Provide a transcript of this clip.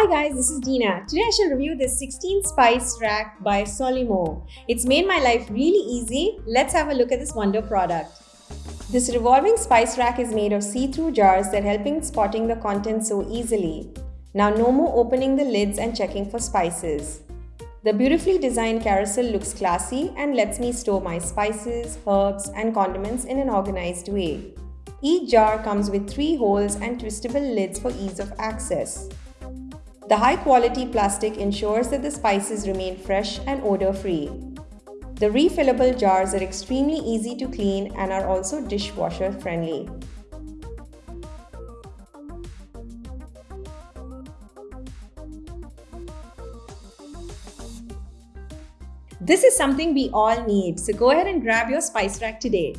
Hi guys, this is Dina. Today I shall review this 16 spice rack by Solimo. It's made my life really easy. Let's have a look at this wonder product. This revolving spice rack is made of see-through jars that help in spotting the contents so easily. Now no more opening the lids and checking for spices. The beautifully designed carousel looks classy and lets me store my spices, herbs and condiments in an organized way. Each jar comes with three holes and twistable lids for ease of access. The high quality plastic ensures that the spices remain fresh and odor free. The refillable jars are extremely easy to clean and are also dishwasher friendly. This is something we all need, so go ahead and grab your spice rack today.